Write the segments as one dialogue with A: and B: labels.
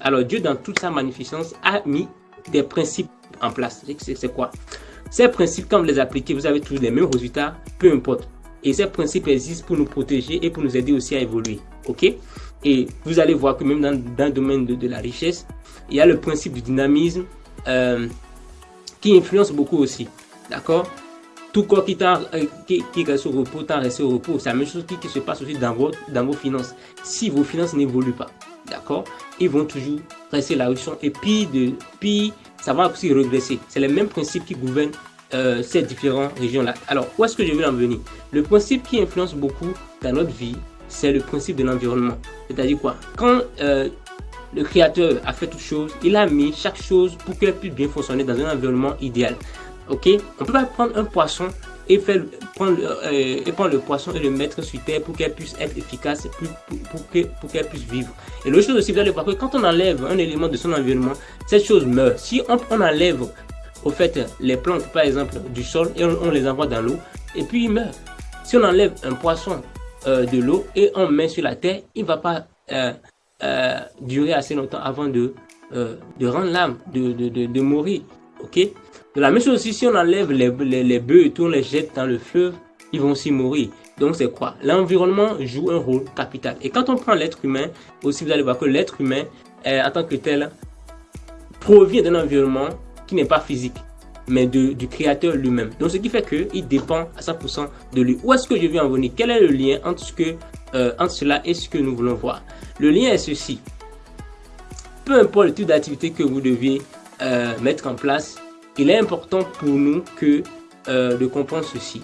A: Alors Dieu, dans toute sa magnificence, a mis des principes en place. C'est quoi? Ces principes, quand vous les appliquez, vous avez tous les mêmes résultats, peu importe. Et ces principes existent pour nous protéger et pour nous aider aussi à évoluer. Ok? Et vous allez voir que même dans, le domaine de, la richesse, il y a le principe du dynamisme euh, qui influence beaucoup aussi. D'accord? Tout corps qui, euh, qui, qui, reste au repos, tant reste au repos. C'est la même chose qui, se passe aussi dans, votre, dans vos finances. Si vos finances n'évoluent pas, d'accord, ils vont toujours rester là où ils sont. Et puis, de, puis ça va aussi regresser. C'est le même principe qui gouverne euh, ces différentes régions-là. Alors, où est-ce que je veux en venir? Le principe qui influence beaucoup dans notre vie, c'est le principe de l'environnement. C'est-à-dire quoi? Quand euh, le créateur a fait toute chose, il a mis chaque chose pour qu'elle puisse bien fonctionner dans un environnement idéal. Ok? On peut pas prendre un poisson et faire prendre, euh, et prendre le poisson et le mettre sur terre pour qu'elle puisse être efficace, pour, pour, pour qu'elle puisse vivre. Et l'autre chose aussi, vous allez voir que quand on enlève un élément de son environnement, cette chose meurt. Si on, enlève au fait les plantes par exemple du sol et on, les envoie dans l'eau et puis ils meurent. Si on enlève un poisson euh, de l'eau et on met sur la terre, il ne va pas euh, durer assez longtemps avant de, de rendre l'âme, de, de, de mourir. Ok? De la même chose aussi, si on enlève les, les, bœufs et tout, on les jette dans le fleuve, ils vont aussi mourir. Donc c'est quoi? L'environnement joue un rôle capital. Et quand on prend l'être humain, aussi vous allez voir que l'être humain, en tant que tel, provient d'un environnement qui n'est pas physique, mais de, du créateur lui-même. Donc ce qui fait qu'il dépend à 100% de lui. Où est-ce que je viens en venir? Quel est le lien entre, ce que, euh, entre cela et ce que nous voulons voir? Le lien est ceci. Peu importe le type d'activité que vous deviez euh, mettre en place, il est important pour nous que, euh, de comprendre ceci.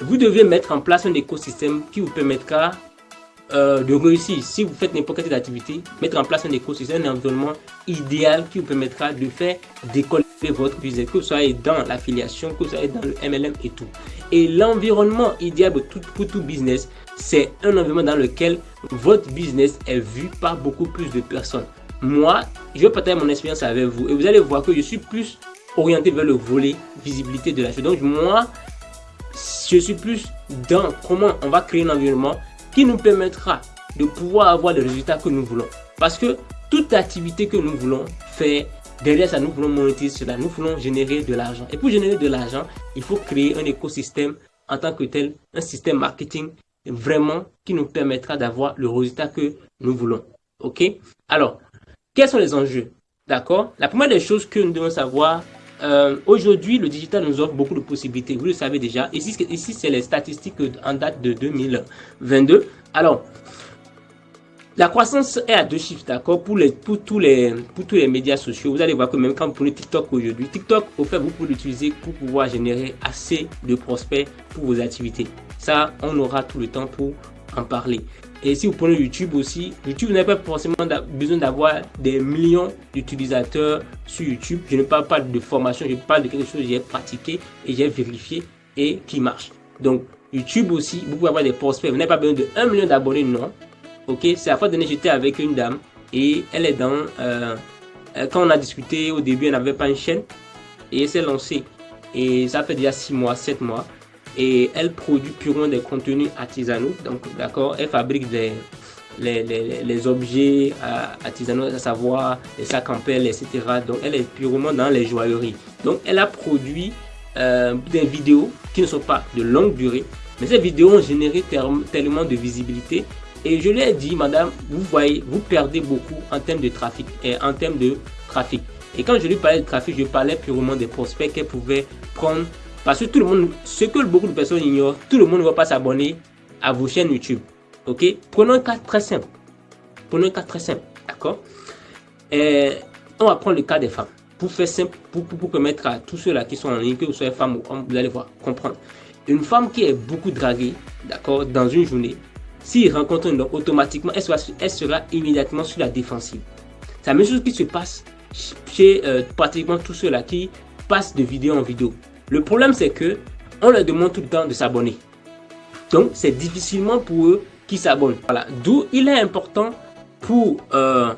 A: Vous devez mettre en place un écosystème qui vous permettra euh, de réussir. Si vous faites n'importe quelle activité, mettre en place un écosystème, un environnement idéal qui vous permettra de faire décoller votre business, que vous soyez dans l'affiliation, que vous soyez dans le MLM et tout. Et l'environnement idéal pour tout business, c'est un environnement dans lequel votre business est vu par beaucoup plus de personnes moi, je vais partager mon expérience avec vous et vous allez voir que je suis plus orienté vers le volet visibilité de la chose. Donc moi, je suis plus dans comment on va créer un environnement qui nous permettra de pouvoir avoir les résultats que nous voulons. Parce que toute activité que nous voulons faire, derrière ça, nous voulons monétiser cela, nous voulons générer de l'argent. Et pour générer de l'argent, il faut créer un écosystème en tant que tel, un système marketing vraiment qui nous permettra d'avoir le résultat que nous voulons. Ok? Alors, quels sont les enjeux? D'accord? La première des choses que nous devons savoir, euh, aujourd'hui, le digital nous offre beaucoup de possibilités. Vous le savez déjà. Ici, ici c'est les statistiques en date de 2022. Alors, la croissance est à deux chiffres, d'accord, pour, les, pour, tous les, pour tous les médias sociaux. Vous allez voir que même quand vous prenez TikTok aujourd'hui, TikTok, au fait, vous pouvez l'utiliser pour pouvoir générer assez de prospects pour vos activités. Ça, on aura tout le temps pour en parler. Et si vous prenez YouTube aussi, YouTube n'a pas forcément besoin d'avoir des millions d'utilisateurs sur YouTube. Je ne parle pas de formation, je parle de quelque chose que j'ai pratiqué et j'ai vérifié et qui marche. Donc, YouTube aussi, vous pouvez avoir des prospects. Vous n'avez pas besoin de 1 million d'abonnés, non. Ok, c'est la fois dernière, j'étais avec une dame et elle est dans. Euh, euh, quand on a discuté au début, elle n'avait pas une chaîne et elle s'est lancée. Et ça fait déjà 6 mois, 7 mois et elle produit purement des contenus artisanaux. Donc, d'accord, elle fabrique des, les, objets euh, artisanaux, à savoir les sacs en pelle, etc. Donc, elle est purement dans les joailleries. Donc, elle a produit euh, des vidéos qui ne sont pas de longue durée, mais ces vidéos ont généré tellement de visibilité. Et je lui ai dit, madame, vous voyez, vous perdez beaucoup en termes de trafic et en termes de trafic. Et quand je lui parlais de trafic, je parlais purement des prospects qu'elle pouvait prendre parce que tout le monde, ce que beaucoup de personnes ignorent, tout le monde ne va pas s'abonner à vos chaînes YouTube. Ok? Prenons un cas très simple. Prenons un cas très simple. D'accord? On va prendre le cas des femmes. Pour faire simple, pour, pour, permettre à tous ceux-là qui sont en ligne, que vous soyez femme ou homme, vous allez voir, comprendre. Une femme qui est beaucoup draguée, d'accord, dans une journée, s'il rencontre un homme, automatiquement, elle sera, elle sera immédiatement sur la défensive. C'est la même chose qui se passe chez euh, pratiquement tous ceux-là qui passent de vidéo en vidéo. Le problème, c'est que on leur demande tout le temps de s'abonner. Donc, c'est difficilement pour eux qui s'abonnent. Voilà. D'où il est important pour euh,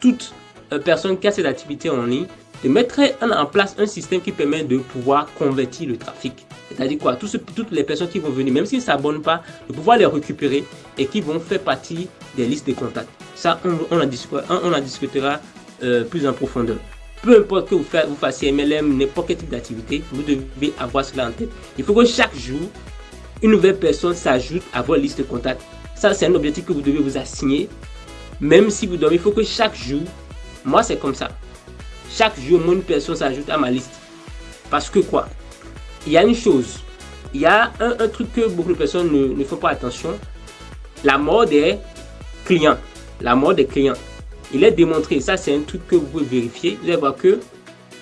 A: toute euh, personne qui a cette activité en ligne de mettre en place un système qui permet de pouvoir convertir le trafic. C'est-à-dire quoi? Toutes les personnes qui vont venir, même s'ils ne s'abonnent pas, de pouvoir les récupérer et qui vont faire partie des listes de contacts. Ça, on, en, discutera, euh, plus en profondeur. Peu importe que vous, vous fassiez MLM, n'importe quel type d'activité, vous devez avoir cela en tête. Il faut que chaque jour, une nouvelle personne s'ajoute à votre liste de contacts. Ça, c'est un objectif que vous devez vous assigner. Même si vous dormez, il faut que chaque jour, moi c'est comme ça. Chaque jour, une personne s'ajoute à ma liste. Parce que quoi? Il y a une chose. Il y a un, truc que beaucoup de personnes ne, ne font pas attention. La mort des clients. La mort des clients. Il est démontré, ça c'est un truc que vous pouvez vérifier. Vous allez voir que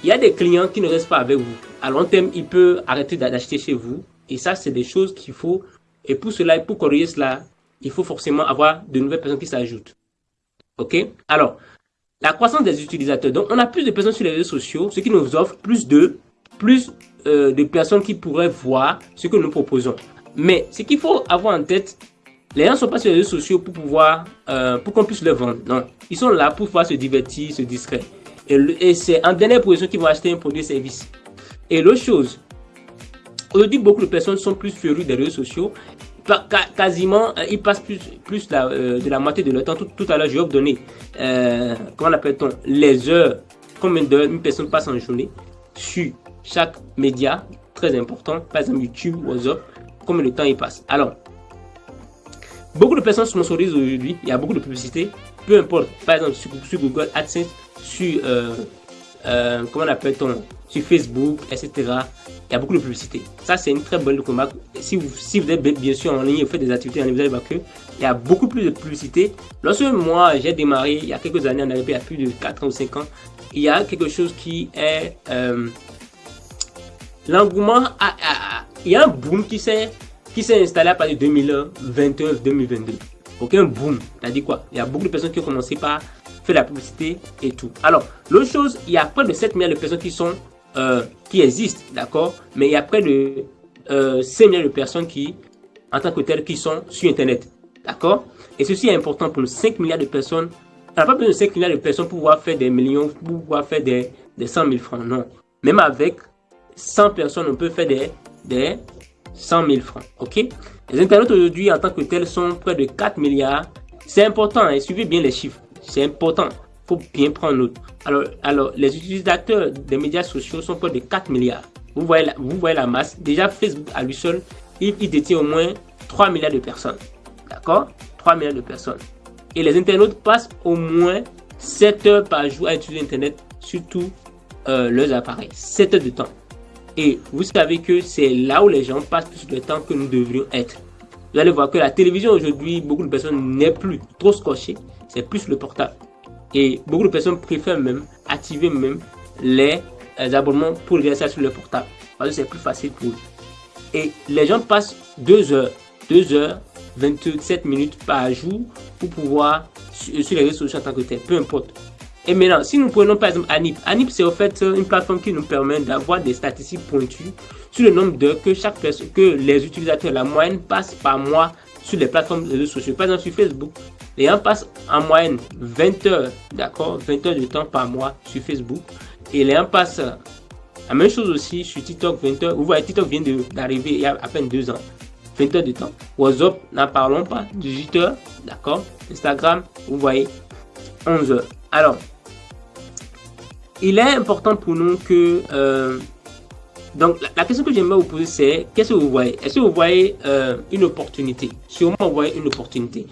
A: il y a des clients qui ne restent pas avec vous. À long terme, il peut arrêter d'acheter chez vous. Et ça, c'est des choses qu'il faut. Et pour cela, pour corriger cela, il faut forcément avoir de nouvelles personnes qui s'ajoutent. OK? Alors, la croissance des utilisateurs. Donc, on a plus de personnes sur les réseaux sociaux, ce qui nous offre plus de, plus euh, de personnes qui pourraient voir ce que nous proposons. Mais ce qu'il faut avoir en tête, les gens ne sont pas sur les réseaux sociaux pour pouvoir, euh, pour qu'on puisse le vendre. Non, ils sont là pour pouvoir se divertir, se distraire. Et, c'est en dernière position qu'ils vont acheter un produit service. Et l'autre chose, aujourd'hui, beaucoup de personnes sont plus férues des réseaux sociaux. Quasiment, euh, ils passent plus, plus euh, de la moitié de leur temps. Tout, à l'heure, je vais vous donner, comment appelle-t-on, les heures, combien d'heures une personne passe en journée sur chaque média très important, par exemple YouTube, WhatsApp, combien de temps il passe. Alors, Beaucoup de personnes sponsorisent aujourd'hui, il y a beaucoup de publicité, peu importe, par exemple sur, Google AdSense, sur, euh, euh, comment appelle-t-on, sur Facebook, etc. Il y a beaucoup de publicité. Ça, c'est une très bonne remarque. Si vous, si vous êtes bien sûr en ligne, vous faites des activités en ligne, vous allez voir qu'il y a beaucoup plus de publicité. Lorsque moi, j'ai démarré, il y a quelques années, en arrive il y a plus de 4 ans ou 5 ans, il y a quelque chose qui est... Euh, l'engouement, il y a un boom qui s'est qui s'est installé à partir de 2021-2022. Aucun boom. C'est-à-dire quoi? Il y a beaucoup de personnes qui ont commencé par faire la publicité et tout. Alors, l'autre chose, il y a près de 7 milliards de personnes qui sont euh, qui existent, d'accord? Mais il y a près de euh, 5 milliards de personnes qui, en tant que telles, qui sont sur Internet. D'accord? Et ceci est important pour nous. 5 milliards de personnes. On n'a pas besoin de 5 milliards de personnes pour pouvoir faire des millions, pour pouvoir faire des, des 100 000 francs. Non. Même avec 100 personnes, on peut faire des, des 100 000 francs. OK? Les internautes aujourd'hui en tant que tels sont près de 4 milliards. C'est important, hein, suivez bien les chiffres. C'est important. faut bien prendre note. Alors, alors, les utilisateurs des médias sociaux sont près de 4 milliards. Vous voyez la, vous voyez la masse. Déjà, Facebook à lui seul, il, détient au moins 3 milliards de personnes. D'accord? 3 milliards de personnes. Et les internautes passent au moins 7 heures par jour à utiliser Internet sur tous euh, leurs appareils. 7 heures de temps. Et vous savez que c'est là où les gens passent plus de temps que nous devrions être. Vous allez voir que la télévision aujourd'hui, beaucoup de personnes n'est plus trop scotché, c'est plus le portable. Et beaucoup de personnes préfèrent même activer même les, abonnements pour regarder ça sur le portable. Parce que c'est plus facile pour eux. Et les gens passent 2 heures, 2 heures, 27 minutes par jour pour pouvoir sur les réseaux sociaux en tant que tel, peu importe. Et maintenant, si nous prenons par exemple Anip, Anip c'est en fait une plateforme qui nous permet d'avoir des statistiques pointues sur le nombre d'heures que chaque personne, que les utilisateurs, la moyenne, passent par mois sur les plateformes de réseaux sociaux. Par exemple, sur Facebook, les gens passent en moyenne 20 heures, d'accord, 20 heures de temps par mois sur Facebook. Et les gens passent la même chose aussi sur TikTok, 20 heures. Vous voyez, TikTok vient d'arriver il y a à peine deux ans. 20 heures de temps. WhatsApp, n'en parlons pas, 18 heures, d'accord. Instagram, vous voyez, 11 heures. Alors, il est important pour nous que... Euh, donc, la, question que j'aimerais vous poser, c'est qu'est-ce que vous voyez? Est-ce que vous voyez euh, une opportunité? Sûrement, vous voyez une opportunité.